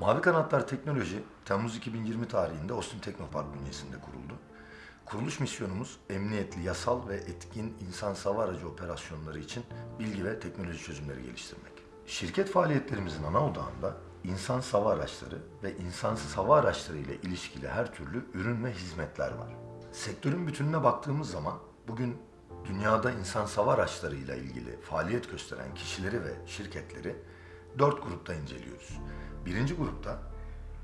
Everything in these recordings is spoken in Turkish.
Mavi Kanatlar Teknoloji, Temmuz 2020 tarihinde Austin Teknopark bünyesinde kuruldu. Kuruluş misyonumuz emniyetli, yasal ve etkin insan hava aracı operasyonları için bilgi ve teknoloji çözümleri geliştirmek. Şirket faaliyetlerimizin ana odağında insan hava araçları ve insansız hava araçları ile ilişkili her türlü ürün ve hizmetler var. Sektörün bütününe baktığımız zaman bugün dünyada insan hava araçları ile ilgili faaliyet gösteren kişileri ve şirketleri dört grupta inceliyoruz. Birinci grupta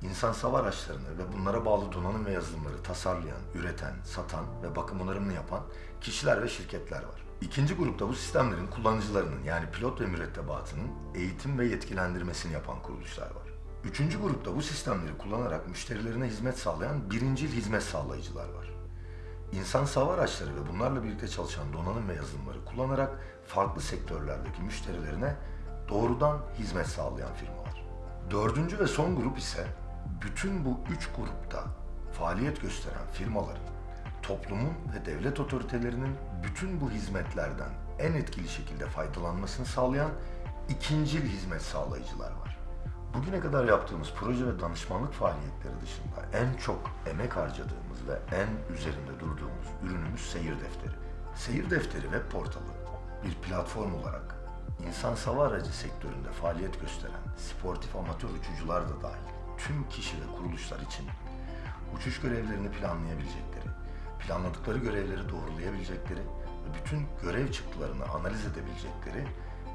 insan hava araçlarını ve bunlara bağlı donanım ve yazılımları tasarlayan, üreten, satan ve bakım onarımını yapan kişiler ve şirketler var. İkinci grupta bu sistemlerin kullanıcılarının yani pilot ve mürettebatının eğitim ve yetkilendirmesini yapan kuruluşlar var. Üçüncü grupta bu sistemleri kullanarak müşterilerine hizmet sağlayan birincil hizmet sağlayıcılar var. İnsan hava araçları ve bunlarla birlikte çalışan donanım ve yazılımları kullanarak farklı sektörlerdeki müşterilerine doğrudan hizmet sağlayan firmalar. Dördüncü ve son grup ise bütün bu üç grupta faaliyet gösteren firmaların, toplumun ve devlet otoritelerinin bütün bu hizmetlerden en etkili şekilde faydalanmasını sağlayan ikincil hizmet sağlayıcılar var. Bugüne kadar yaptığımız proje ve danışmanlık faaliyetleri dışında en çok emek harcadığımız ve en üzerinde durduğumuz ürünümüz Seyir Defteri. Seyir Defteri web portalı bir platform olarak insan hava aracı sektöründe faaliyet gösteren sportif amatör uçucular da dahil tüm kişi ve kuruluşlar için uçuş görevlerini planlayabilecekleri, planladıkları görevleri doğrulayabilecekleri ve bütün görev çıktılarını analiz edebilecekleri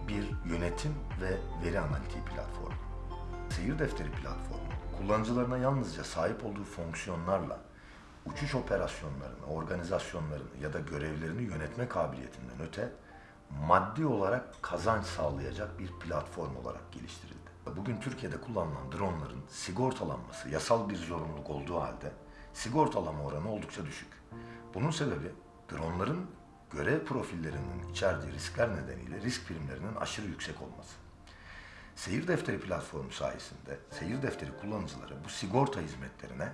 bir yönetim ve veri analitiği platformu. Seyir defteri platformu, kullanıcılarına yalnızca sahip olduğu fonksiyonlarla uçuş operasyonlarını, organizasyonlarını ya da görevlerini yönetme kabiliyetinden öte maddi olarak kazanç sağlayacak bir platform olarak geliştirildi. Bugün Türkiye'de kullanılan dronların sigortalanması yasal bir zorunluluk olduğu halde sigortalama oranı oldukça düşük. Bunun sebebi dronların görev profillerinin içerdiği riskler nedeniyle risk primlerinin aşırı yüksek olması. Seyir defteri platformu sayesinde seyir defteri kullanıcıları bu sigorta hizmetlerine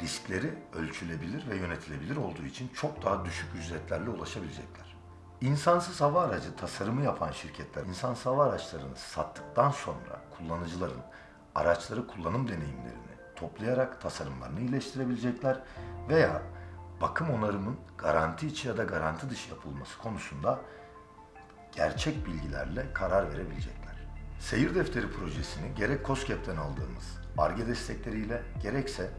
riskleri ölçülebilir ve yönetilebilir olduğu için çok daha düşük ücretlerle ulaşabilecekler. İnsansız hava aracı tasarımı yapan şirketler insansız hava araçlarını sattıktan sonra kullanıcıların araçları kullanım deneyimlerini toplayarak tasarımlarını iyileştirebilecekler veya bakım onarımın garanti içi ya da garanti dışı yapılması konusunda gerçek bilgilerle karar verebilecekler. Seyir defteri projesini gerek COSGAP'ten aldığımız ARGE destekleriyle gerekse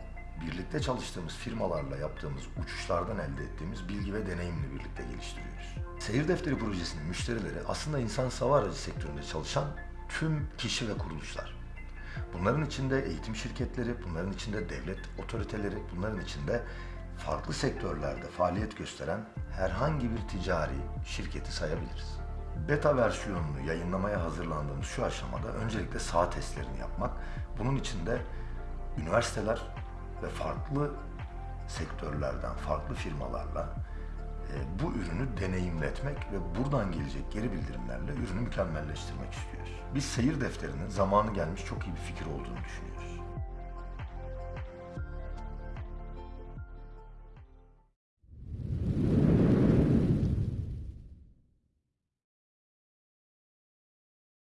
birlikte çalıştığımız firmalarla yaptığımız uçuşlardan elde ettiğimiz bilgi ve deneyimle birlikte geliştiriyoruz. Seyir defteri projesinin müşterileri aslında insan hava aracı sektöründe çalışan tüm kişi ve kuruluşlar. Bunların içinde eğitim şirketleri, bunların içinde devlet otoriteleri, bunların içinde farklı sektörlerde faaliyet gösteren herhangi bir ticari şirketi sayabiliriz. Beta versiyonunu yayınlamaya hazırlandığımız şu aşamada öncelikle sağ testlerini yapmak, bunun içinde üniversiteler ve farklı sektörlerden, farklı firmalarla e, bu ürünü deneyimletmek ve buradan gelecek geri bildirimlerle ürünü mükemmelleştirmek istiyoruz. Biz seyir defterinin zamanı gelmiş çok iyi bir fikir olduğunu düşünüyoruz.